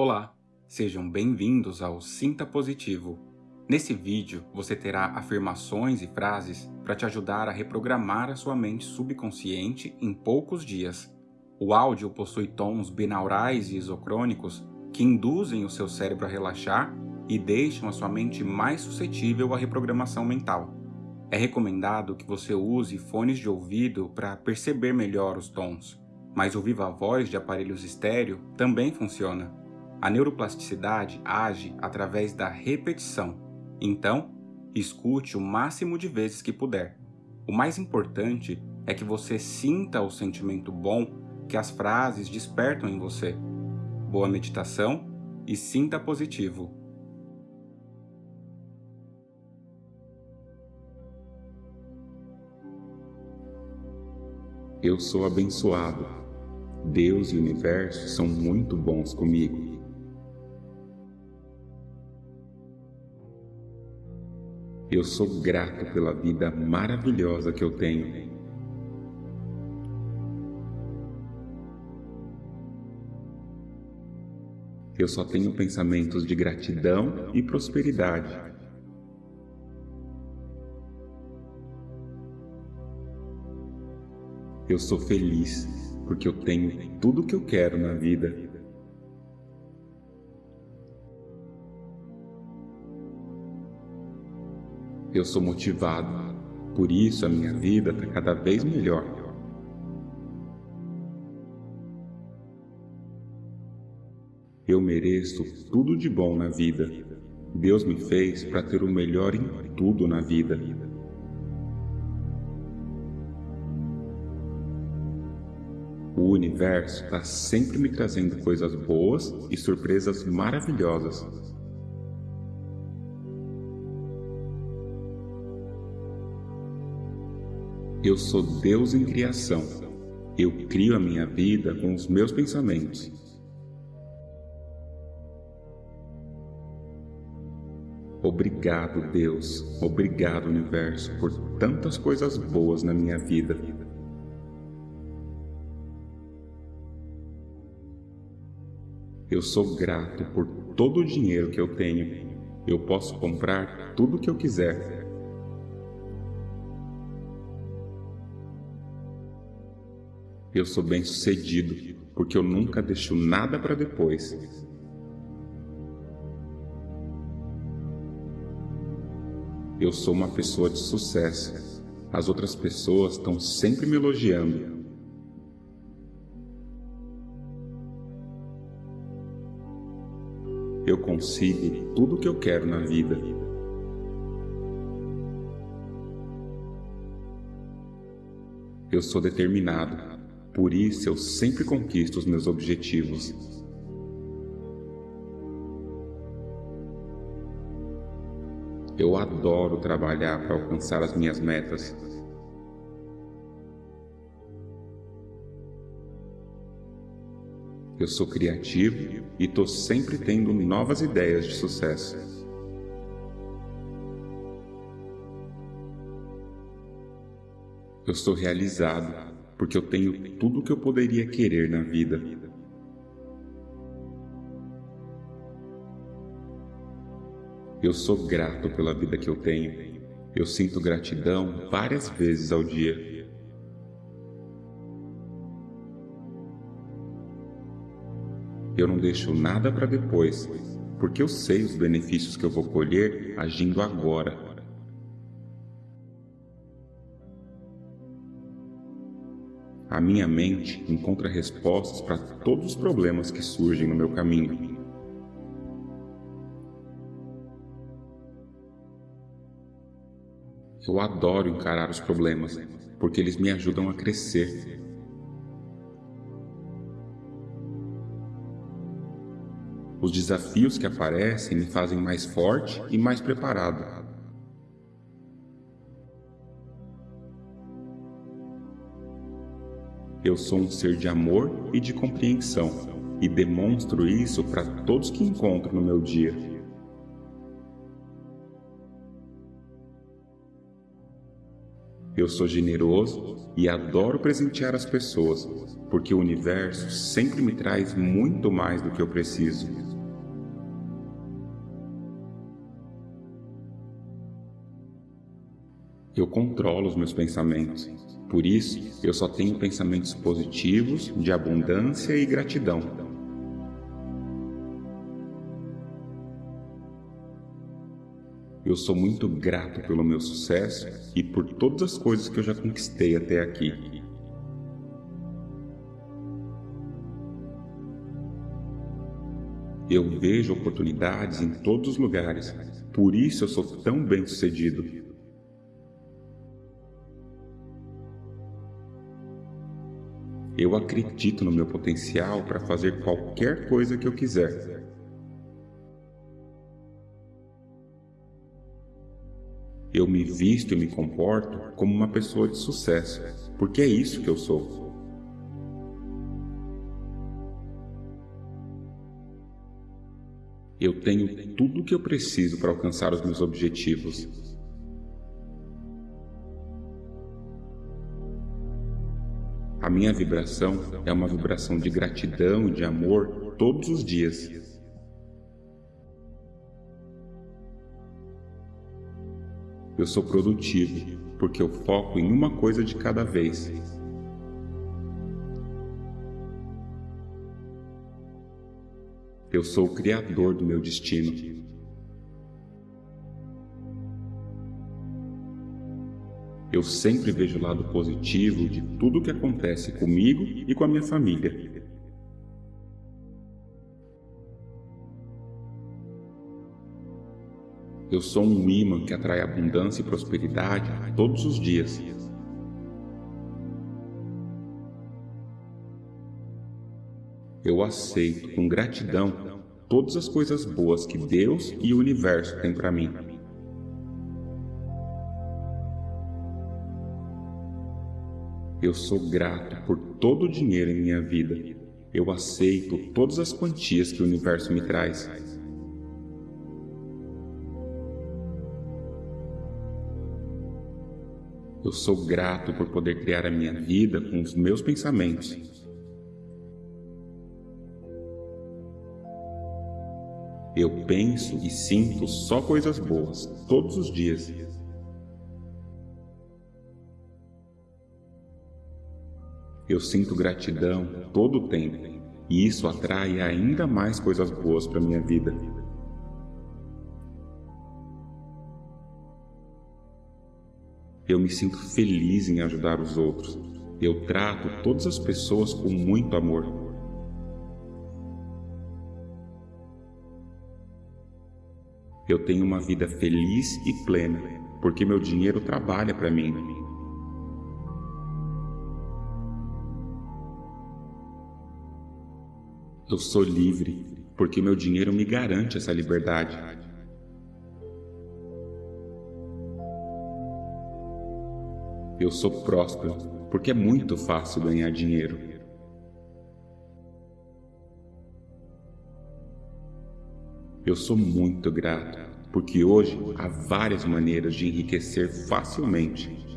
Olá, sejam bem-vindos ao Sinta Positivo. Nesse vídeo, você terá afirmações e frases para te ajudar a reprogramar a sua mente subconsciente em poucos dias. O áudio possui tons binaurais e isocrônicos que induzem o seu cérebro a relaxar e deixam a sua mente mais suscetível à reprogramação mental. É recomendado que você use fones de ouvido para perceber melhor os tons, mas o viva voz de aparelhos estéreo também funciona. A neuroplasticidade age através da repetição, então escute o máximo de vezes que puder. O mais importante é que você sinta o sentimento bom que as frases despertam em você. Boa meditação e sinta positivo. Eu sou abençoado. Deus e o universo são muito bons comigo. Eu sou grato pela vida maravilhosa que eu tenho. Eu só tenho pensamentos de gratidão e prosperidade. Eu sou feliz porque eu tenho tudo o que eu quero na vida. Eu sou motivado, por isso a minha vida está cada vez melhor. Eu mereço tudo de bom na vida. Deus me fez para ter o melhor em tudo na vida. O universo está sempre me trazendo coisas boas e surpresas maravilhosas. Eu sou Deus em criação. Eu crio a minha vida com os meus pensamentos. Obrigado, Deus. Obrigado, Universo, por tantas coisas boas na minha vida. Eu sou grato por todo o dinheiro que eu tenho. Eu posso comprar tudo o que eu quiser Eu sou bem-sucedido, porque eu nunca deixo nada para depois. Eu sou uma pessoa de sucesso. As outras pessoas estão sempre me elogiando. Eu consigo tudo o que eu quero na vida. Eu sou determinado. Por isso eu sempre conquisto os meus objetivos. Eu adoro trabalhar para alcançar as minhas metas. Eu sou criativo e estou sempre tendo novas ideias de sucesso. Eu sou realizado porque eu tenho tudo o que eu poderia querer na vida. Eu sou grato pela vida que eu tenho. Eu sinto gratidão várias vezes ao dia. Eu não deixo nada para depois, porque eu sei os benefícios que eu vou colher agindo agora. A minha mente encontra respostas para todos os problemas que surgem no meu caminho. Eu adoro encarar os problemas, porque eles me ajudam a crescer. Os desafios que aparecem me fazem mais forte e mais preparado. Eu sou um ser de amor e de compreensão e demonstro isso para todos que encontro no meu dia. Eu sou generoso e adoro presentear as pessoas, porque o universo sempre me traz muito mais do que eu preciso. Eu controlo os meus pensamentos. Por isso, eu só tenho pensamentos positivos, de abundância e gratidão. Eu sou muito grato pelo meu sucesso e por todas as coisas que eu já conquistei até aqui. Eu vejo oportunidades em todos os lugares, por isso eu sou tão bem Eu acredito no meu potencial para fazer qualquer coisa que eu quiser. Eu me visto e me comporto como uma pessoa de sucesso, porque é isso que eu sou. Eu tenho tudo o que eu preciso para alcançar os meus objetivos. A minha vibração é uma vibração de gratidão de amor todos os dias. Eu sou produtivo porque eu foco em uma coisa de cada vez. Eu sou o criador do meu destino. Eu sempre vejo o lado positivo de tudo o que acontece comigo e com a minha família. Eu sou um imã que atrai abundância e prosperidade todos os dias. eu aceito com gratidão todas as coisas boas que Deus e o universo têm para mim. Eu sou grato por todo o dinheiro em minha vida. Eu aceito todas as quantias que o universo me traz. Eu sou grato por poder criar a minha vida com os meus pensamentos Eu penso e sinto só coisas boas, todos os dias. Eu sinto gratidão todo o tempo, e isso atrai ainda mais coisas boas para minha vida. Eu me sinto feliz em ajudar os outros. Eu trato todas as pessoas com muito amor. Eu tenho uma vida feliz e plena, porque meu dinheiro trabalha para mim. Eu sou livre, porque meu dinheiro me garante essa liberdade. Eu sou próspero, porque é muito fácil ganhar dinheiro. Eu sou muito grato, porque hoje há várias maneiras de enriquecer facilmente.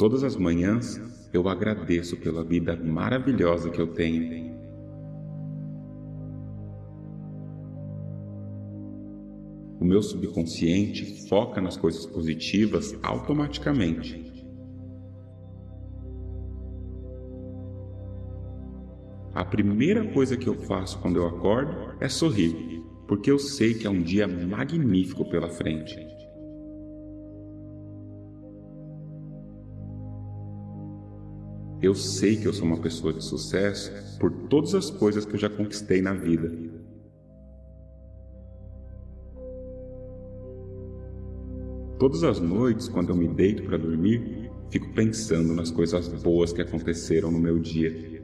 Todas as manhãs eu agradeço pela vida maravilhosa que eu tenho. O meu subconsciente foca nas coisas positivas automaticamente. A primeira coisa que eu faço quando eu acordo é sorrir, porque eu sei que é um dia magnífico pela frente. Eu sei que eu sou uma pessoa de sucesso por todas as coisas que eu já conquistei na vida. Todas as noites, quando eu me deito para dormir, fico pensando nas coisas boas que aconteceram no meu dia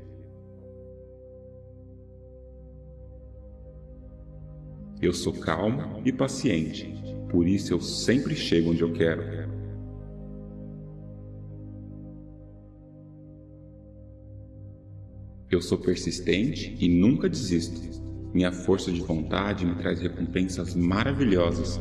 Eu sou calmo e paciente, por isso eu sempre chego onde eu quero. Eu sou persistente e nunca desisto. Minha força de vontade me traz recompensas maravilhosas